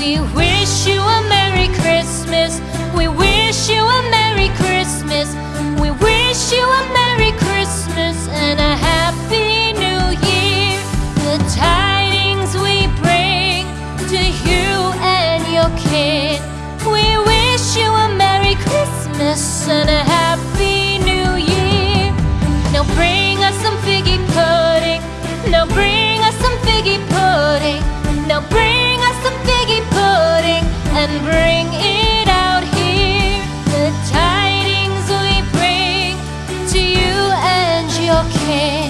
We wish you a Merry Christmas. We wish you a Merry Christmas. We wish you a Merry Christmas and a Happy New Year. The tidings we bring to you and your kid. We wish you a Merry Christmas and a Happy New Year. Now bring us some figgy pudding. Now bring us some figgy pudding. mujer.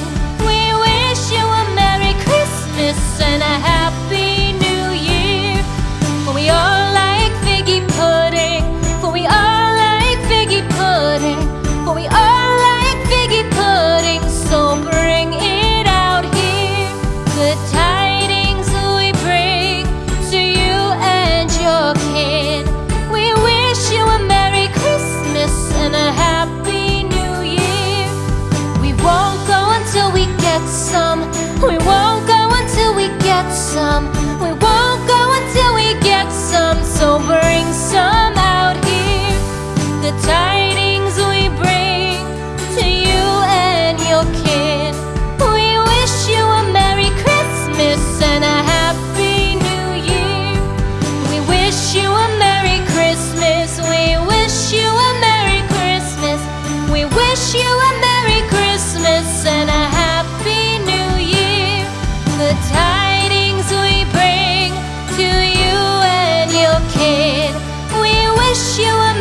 wish you were